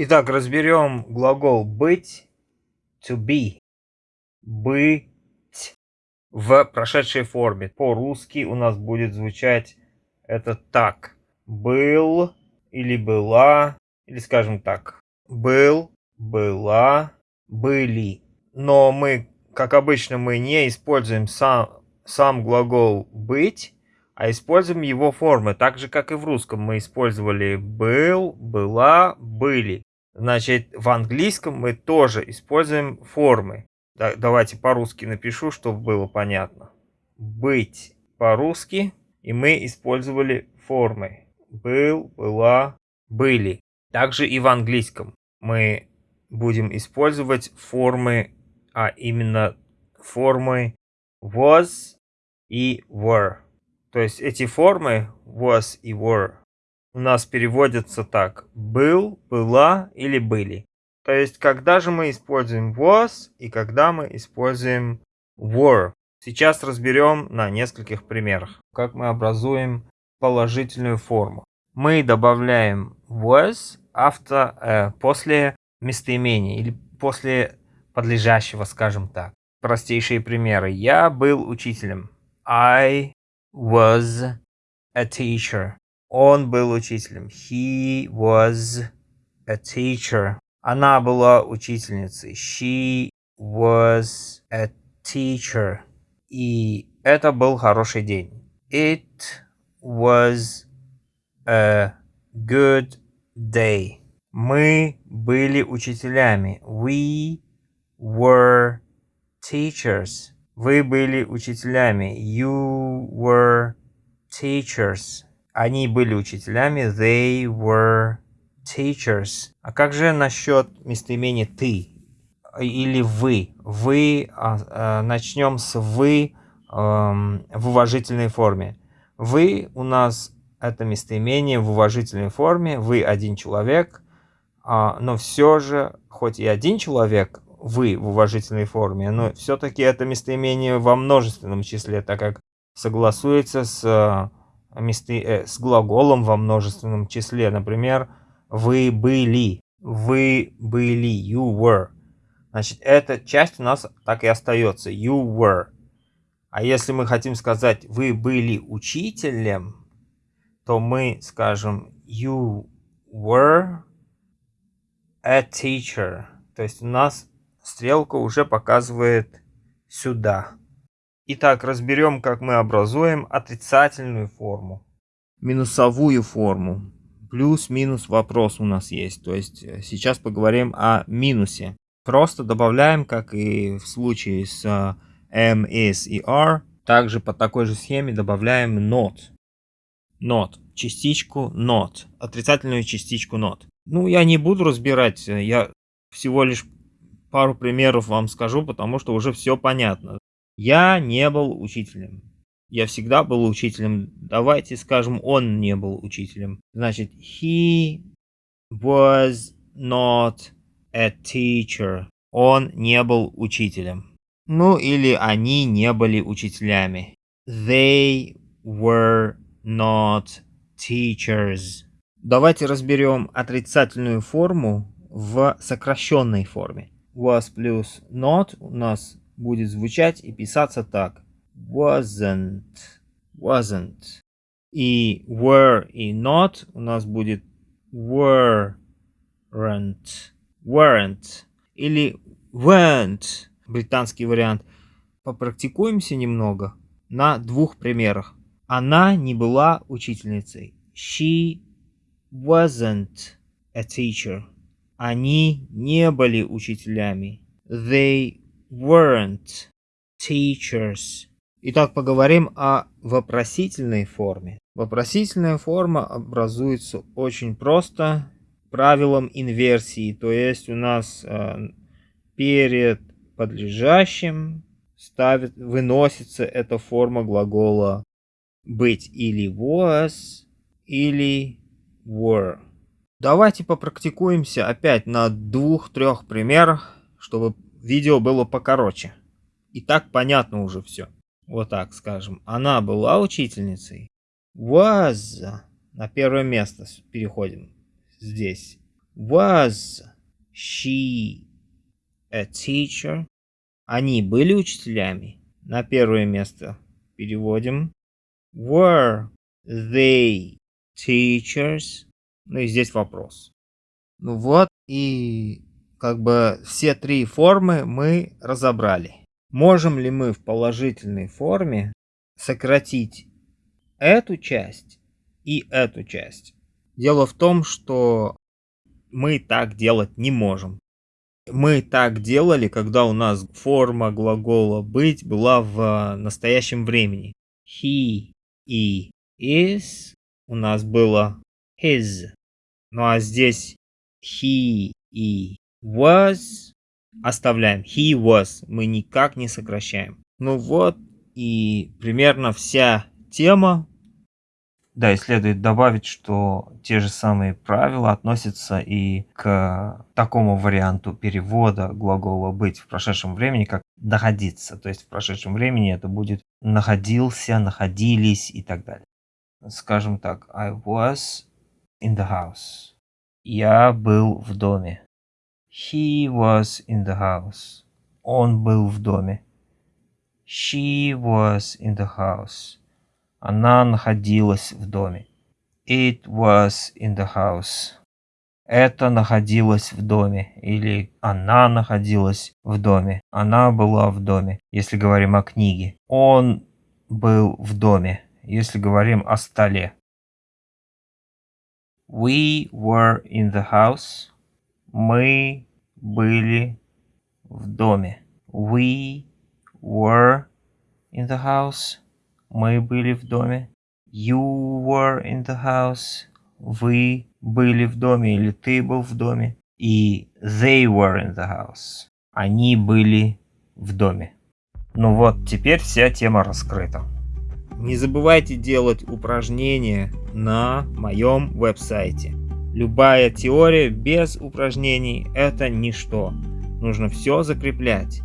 Итак, разберем глагол быть, to be, быть в прошедшей форме. По-русски у нас будет звучать это так. Был или была, или скажем так, был, была, были. Но мы, как обычно, мы не используем сам, сам глагол быть, а используем его формы, так же, как и в русском мы использовали был, была, были. Значит, в английском мы тоже используем формы. Да, давайте по-русски напишу, чтобы было понятно. Быть по-русски, и мы использовали формы. Был, была, были. Также и в английском мы будем использовать формы, а именно формы was и were. То есть эти формы was и were у нас переводится так. Был, была или были. То есть, когда же мы используем was и когда мы используем were. Сейчас разберем на нескольких примерах, как мы образуем положительную форму. Мы добавляем was авто, э, после местоимения или после подлежащего, скажем так. Простейшие примеры. Я был учителем. I was a teacher. Он был учителем. He was a teacher. Она была учительницей. She was a teacher. И это был хороший день. It was a good day. Мы были учителями. We were teachers. Вы были учителями. You were teachers. Они были учителями. They were teachers. А как же насчет местоимения ты или вы? Вы, а, а, начнем с вы а, в уважительной форме. Вы у нас это местоимение в уважительной форме. Вы один человек, а, но все же, хоть и один человек, вы в уважительной форме, но все-таки это местоимение во множественном числе, так как согласуется с с глаголом во множественном числе. Например, вы были. Вы были. You were. Значит, эта часть у нас так и остается. You were. А если мы хотим сказать вы были учителем, то мы скажем you were a teacher. То есть у нас стрелка уже показывает сюда. Итак, разберем, как мы образуем отрицательную форму. Минусовую форму. Плюс-минус вопрос у нас есть. То есть э, сейчас поговорим о минусе. Просто добавляем, как и в случае с э, M, is и R. Также по такой же схеме добавляем not. Not. Частичку not. Отрицательную частичку not. Ну, я не буду разбирать. Э, я всего лишь пару примеров вам скажу, потому что уже все понятно. Я не был учителем. Я всегда был учителем. Давайте скажем, он не был учителем. Значит, he was not a teacher. Он не был учителем. Ну или они не были учителями. They were not teachers. Давайте разберем отрицательную форму в сокращенной форме. Was плюс not у нас будет звучать и писаться так. Wasn't. Wasn't. И were и not у нас будет weren't. Weren't. Или weren't. Британский вариант. Попрактикуемся немного на двух примерах. Она не была учительницей. She wasn't a teacher. Они не были учителями. They weren't teachers. Итак, поговорим о вопросительной форме. Вопросительная форма образуется очень просто правилом инверсии. То есть у нас э, перед подлежащим ставит, выносится эта форма глагола быть или was, или were. Давайте попрактикуемся опять на двух-трех примерах, чтобы видео было покороче. И так понятно уже все. Вот так скажем. Она была учительницей. Was. На первое место переходим. Здесь. Was she a teacher? Они были учителями? На первое место переводим. Were they teachers? Ну и здесь вопрос. Ну вот и как бы все три формы мы разобрали. Можем ли мы в положительной форме сократить эту часть и эту часть? Дело в том, что мы так делать не можем. Мы так делали, когда у нас форма глагола быть была в настоящем времени. He и is у нас было his. Ну а здесь he и was оставляем. He was. Мы никак не сокращаем. Ну вот и примерно вся тема. Да, и следует добавить, что те же самые правила относятся и к такому варианту перевода глагола «быть» в прошедшем времени, как «находиться». То есть в прошедшем времени это будет «находился», «находились» и так далее. Скажем так, I was in the house. Я был в доме. He was in the house. Он был в доме. She was in the house. Она находилась в доме. It was in the house. Это находилось в доме. Или она находилась в доме. Она была в доме, если говорим о книге. Он был в доме, если говорим о столе. We were in the house. Мы были в доме. We were in the house. Мы были в доме. You were in the house. Вы были в доме или ты был в доме. И they were in the house. Они были в доме. Ну вот, теперь вся тема раскрыта. Не забывайте делать упражнения на моем веб-сайте. Любая теория без упражнений – это ничто. Нужно все закреплять.